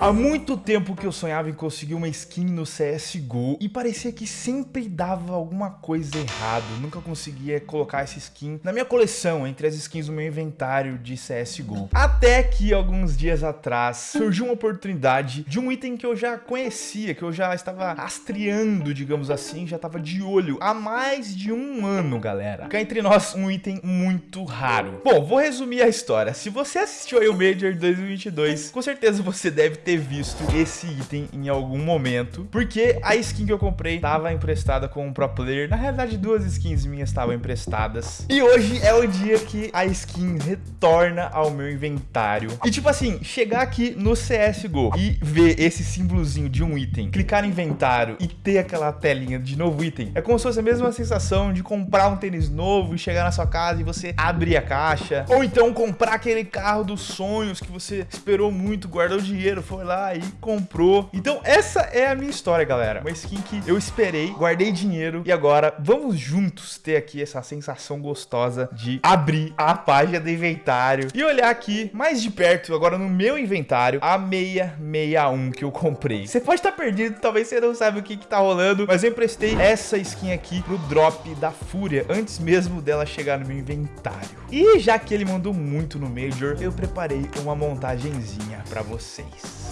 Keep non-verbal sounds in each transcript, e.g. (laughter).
Há muito tempo que eu sonhava em conseguir uma skin no CSGO e parecia que sempre dava alguma coisa errado. Nunca conseguia colocar essa skin na minha coleção, entre as skins do meu inventário de CSGO. Até que alguns dias atrás surgiu uma oportunidade de um item que eu já conhecia, que eu já estava rastreando, digamos assim, já estava de olho há mais de um ano, galera. Cá entre nós, um item muito raro. Bom, vou resumir a história. Se você assistiu aí o Major 2022, com certeza você deve ter ter visto esse item em algum momento, porque a skin que eu comprei estava emprestada com um pro player. Na realidade, duas skins minhas estavam emprestadas. E hoje é o dia que a skin retorna ao meu inventário. E tipo assim, chegar aqui no CSGO e ver esse símbolozinho de um item, clicar no inventário e ter aquela telinha de novo item, é como se fosse a mesma sensação de comprar um tênis novo e chegar na sua casa e você abrir a caixa. Ou então comprar aquele carro dos sonhos que você esperou muito, guardou dinheiro, foi foi lá e comprou. Então essa é a minha história, galera. Uma skin que eu esperei, guardei dinheiro e agora vamos juntos ter aqui essa sensação gostosa de abrir a página do inventário e olhar aqui mais de perto, agora no meu inventário, a 661 que eu comprei. Você pode estar perdido, talvez você não saiba o que que tá rolando, mas eu emprestei essa skin aqui pro drop da Fúria, antes mesmo dela chegar no meu inventário. E já que ele mandou muito no Major, eu preparei uma montagenzinha pra vocês.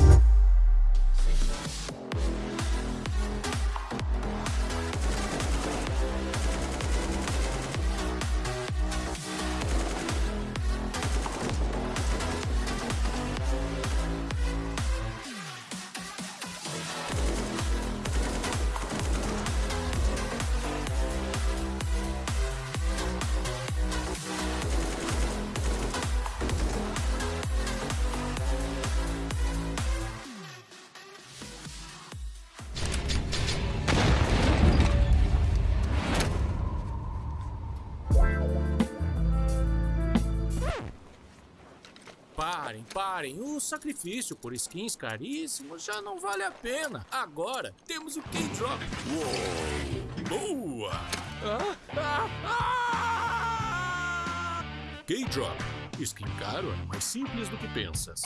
Parem, parem. O sacrifício por skins caríssimos já não vale a pena. Agora temos o K-Drop. Boa! (laughs) K-Drop. Skin caro é mais simples do que pensas.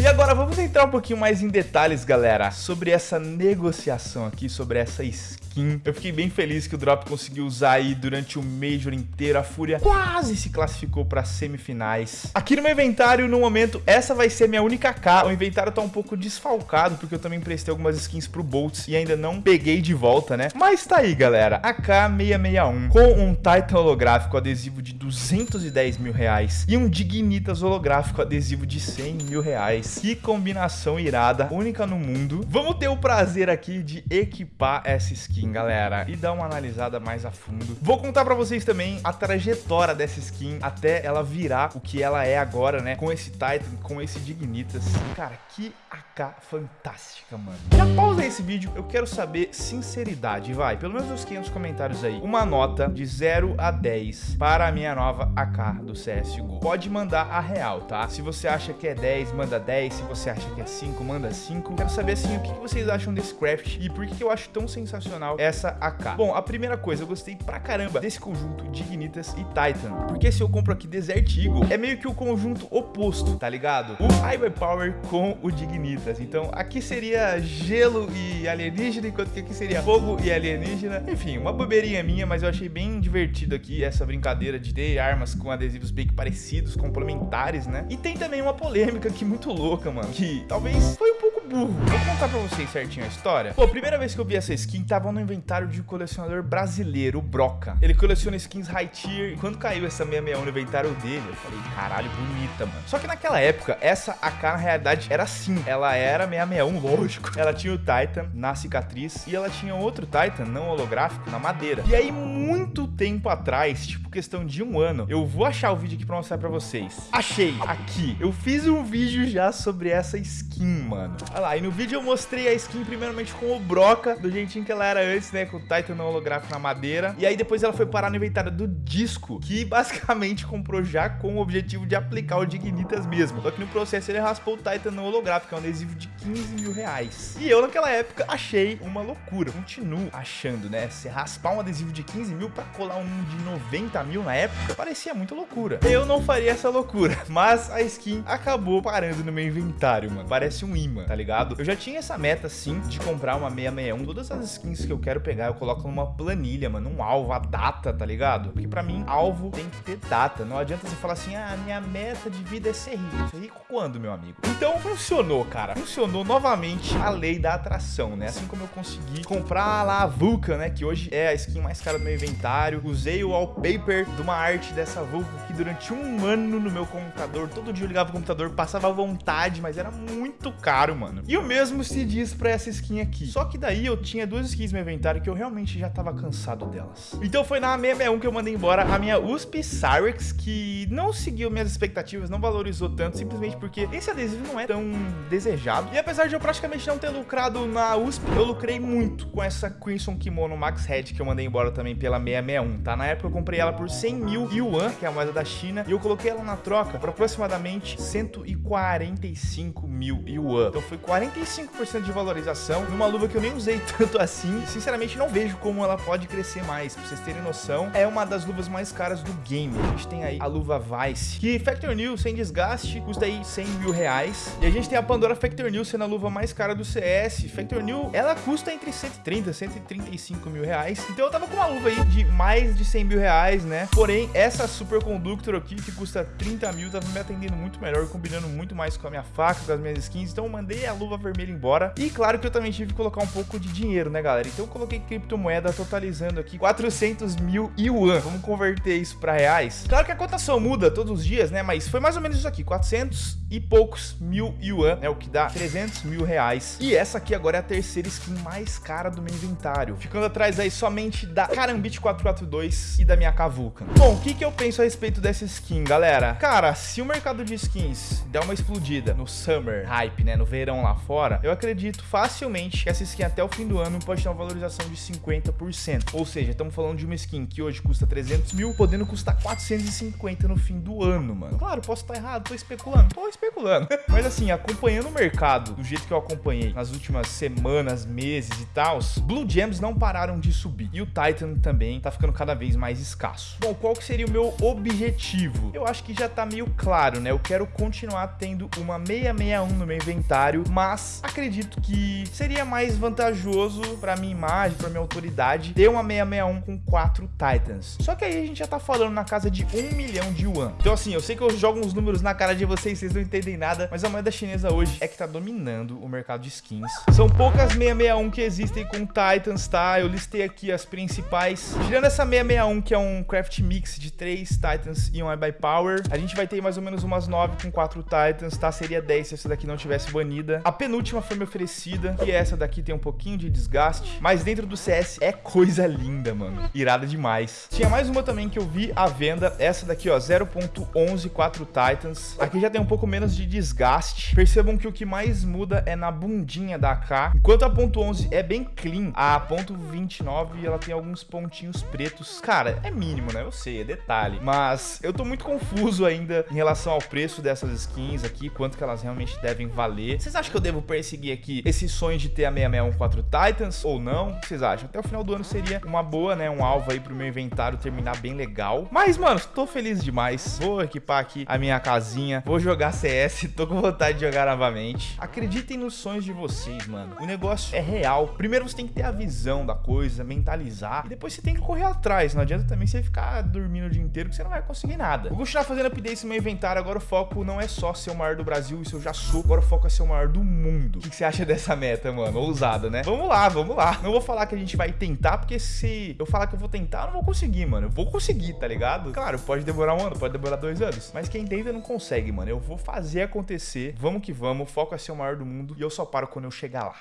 E agora vamos entrar um pouquinho mais em detalhes, galera, sobre essa negociação aqui, sobre essa skin. Eu fiquei bem feliz que o Drop conseguiu usar aí durante o Major inteiro. A Fúria quase se classificou para semifinais. Aqui no meu inventário, no momento, essa vai ser minha única K. O inventário tá um pouco desfalcado, porque eu também prestei algumas skins pro Boltz e ainda não peguei de volta, né? Mas tá aí, galera. A K661 com um Titan holográfico adesivo de 210 mil reais e um Dignitas holográfico adesivo de 100 mil reais. Que combinação irada, única no mundo. Vamos ter o prazer aqui de equipar essa skin, galera, e dar uma analisada mais a fundo. Vou contar pra vocês também a trajetória dessa skin até ela virar o que ela é agora, né? Com esse Titan, com esse Dignitas. Cara, que AK fantástica, mano. Já pausa esse vídeo, eu quero saber sinceridade, vai. Pelo menos uns 500 comentários aí. Uma nota de 0 a 10 para a minha nova AK do CSGO. Pode mandar a real, tá? Se você acha que é 10, manda 10. 10, se você acha que é 5, manda 5. Quero saber assim o que vocês acham desse craft e por que eu acho tão sensacional essa AK. Bom, a primeira coisa, eu gostei pra caramba desse conjunto Dignitas e Titan, porque se eu compro aqui Desert Eagle, é meio que o conjunto oposto, tá ligado? O Highway Power com o Dignitas. Então, aqui seria gelo e alienígena, enquanto que aqui seria fogo e alienígena. Enfim, uma bobeirinha minha, mas eu achei bem divertido aqui essa brincadeira de ter armas com adesivos bem parecidos, complementares, né? E tem também uma polêmica que muito louca mano, que talvez foi um burro. Vou contar pra vocês certinho a história. Pô, primeira vez que eu vi essa skin, tava no inventário de um colecionador brasileiro, o Broca. Ele coleciona skins high tier, e quando caiu essa 661 no inventário dele, eu falei, caralho, bonita, mano. Só que naquela época, essa AK na realidade era assim, ela era 661, lógico. (laughs) Ela tinha o Titan na cicatriz, e ela tinha outro Titan não holográfico na madeira. E aí, muito tempo atrás, tipo questão de um ano, eu vou achar o vídeo aqui pra mostrar pra vocês. Achei, aqui. Eu fiz um vídeo já sobre essa skin, mano. Lá, e no vídeo eu mostrei a skin primeiramente com o Broca, do jeitinho que ela era antes, né? Com o Titan holográfico na madeira. E aí depois ela foi parar no inventário do Disco, que (laughs) basicamente comprou já com o objetivo de aplicar o Dignitas mesmo. Só que no processo ele raspou o Titan holográfico, é um adesivo de 15 mil reais. E eu naquela época achei uma loucura. Continuo achando, né? Se raspar um adesivo de 15 mil pra colar um de 90 mil na época, parecia muito loucura. Eu não faria essa loucura, (laughs) mas a skin acabou parando no meu inventário, mano. Parece um imã, tá ligado? Eu já tinha essa meta, sim, de comprar uma 661. Todas as skins que eu quero pegar, eu coloco numa planilha, mano, um alvo, a data, tá ligado? Porque pra mim, alvo tem que ter data. Não adianta você falar assim, ah, minha meta de vida é ser rico. Ser rico quando, meu amigo? Então, funcionou, cara. Funcionou novamente a lei da atração, né? Assim como eu consegui comprar lá a Vulcan, né? Que hoje é a skin mais cara do meu inventário. Usei o wallpaper de uma arte dessa Vulcan que durante um ano no meu computador, todo dia eu ligava o computador, passava vontade, mas era muito caro, mano. E o mesmo se diz pra essa skin aqui. Só que daí eu tinha duas skins no meu inventário que eu realmente já tava cansado delas. Então foi na 661 que eu mandei embora a minha USP Cyrex, que não seguiu minhas expectativas, não valorizou tanto, simplesmente porque esse adesivo não é tão desejado. E apesar de eu praticamente não ter lucrado na USP, eu lucrei muito com essa Crimson Kimono Max Head que eu mandei embora também pela 661, tá? Na época eu comprei ela por 100 mil yuan, que é a moeda da China, e eu coloquei ela na troca por aproximadamente 145 mil yuan. Então foi 45% de valorização numa luva que eu nem usei (laughs) tanto assim. Sinceramente, não vejo como ela pode crescer mais. Pra vocês terem noção, é uma das luvas mais caras do game. A gente tem aí a luva Vice, que Factor New, sem desgaste, custa aí 100 mil reais. E a gente tem a Pandora Factor New, sendo a luva mais cara do CS. Factor New, ela custa entre 130 e 135 mil reais. Então eu tava com uma luva aí de mais de 100 mil reais, né? Porém, essa Super Conductor aqui, que custa 30 mil, tava me atendendo muito melhor, combinando muito mais com a minha faca, com as minhas skins. Então eu mandei a luva vermelha embora. E claro que eu também tive que colocar um pouco de dinheiro, né, galera? Então eu coloquei criptomoeda totalizando aqui 400 mil yuan. Vamos converter isso para reais. Claro que a cotação muda todos os dias, né? Mas foi mais ou menos isso aqui, 400 e poucos mil yuan, né? O que dá 300 mil reais. E essa aqui agora é a terceira skin mais cara do meu inventário. Ficando atrás aí somente da Karambit 442 e da minha Kavuka. Bom, o que que eu penso a respeito dessa skin, galera? Cara, se o mercado de skins der uma explodida no Summer Hype, né? No verão lá fora, eu acredito facilmente que essa skin até o fim do ano pode ter uma valorização de 50%. Ou seja, estamos falando de uma skin que hoje custa 300 mil, podendo custar 450 no fim do ano, mano. Claro, posso estar errado, tô especulando, tô especulando. (laughs) Mas assim, acompanhando o mercado do jeito que eu acompanhei nas últimas semanas, meses e tal, Blue Gems não pararam de subir. E o Titan também tá ficando cada vez mais escasso. Bom, qual que seria o meu objetivo? Eu acho que já tá meio claro, né? Eu quero continuar tendo uma 661 no meu inventário, mas acredito que seria mais vantajoso pra minha imagem, pra minha autoridade, ter uma 661 com quatro Titans. Só que aí a gente já tá falando na casa de um milhão de yuan. Então assim, eu sei que eu jogo uns números na cara de vocês, vocês não entendem nada, mas a moeda chinesa hoje é que tá dominando o mercado de skins. São poucas 661 que existem com Titans, tá? Eu listei aqui as principais. Tirando essa 661, que é um craft mix de 3 Titans e um I by Power, a gente vai ter mais ou menos umas 9 com 4 Titans, tá? Seria 10 se essa daqui não tivesse banida. A penúltima foi me oferecida, e essa daqui tem um pouquinho de desgaste, mas dentro do CS é coisa linda, mano. Irada demais. Tinha mais uma também que eu vi à venda, essa daqui, ó, 0.11 4 Titans. Aqui já tem um pouco menos de desgaste. Percebam que o que mais muda é na bundinha da AK. Enquanto a ponto .11 é bem clean, a ponto .29 ela tem alguns pontinhos pretos. Cara, é mínimo, né? Eu sei, é detalhe. Mas eu tô muito confuso ainda em relação ao preço dessas skins aqui, quanto que elas realmente devem valer. Vocês acham que eu devo perseguir aqui esse sonho de ter a 6614 Titans ou não? O que vocês acham? Até o final do ano seria uma boa, né? Um alvo aí pro meu inventário terminar bem legal. Mas, mano, tô feliz demais. Vou equipar aqui a minha casinha. Vou jogar CS. (laughs) Tô com vontade de jogar novamente. Acreditem nos sonhos de vocês, mano. O negócio é real. Primeiro você tem que ter a visão da coisa, mentalizar. E depois você tem que correr atrás. Não adianta também você ficar dormindo o dia inteiro que você não vai conseguir nada. Vou continuar fazendo updates no meu inventário. Agora o foco não é só ser o maior do Brasil. Isso eu já sou. Agora o foco é ser o maior do mundo. O que você acha dessa meta, mano? Ousada, né? Vamos lá, vamos lá. Não vou falar que a gente vai tentar, porque se eu falar que eu vou tentar, eu não vou conseguir, mano. Eu vou conseguir, tá ligado? Claro, pode demorar um ano, pode demorar dois anos. Mas quem tenta não consegue, mano. Eu vou fazer acontecer. Vamos que vamos. Foco é ser o maior do mundo. E eu só paro quando eu chegar lá.